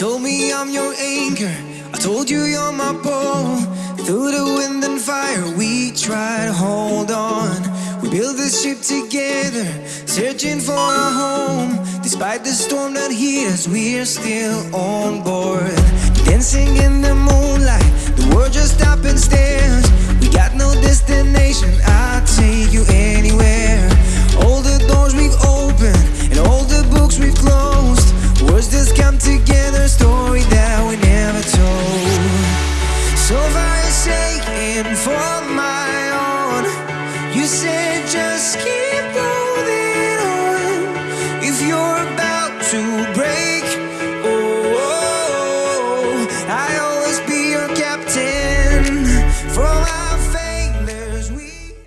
told me I'm your anchor. I told you you're my pole. Through the wind and fire, we tried to hold on. We built this ship together, searching for a home. Despite the storm that hit us, we're still on board. together a story that we never told. So far for my own You said just keep holding on. If you're about to break, oh, oh, oh I'll always be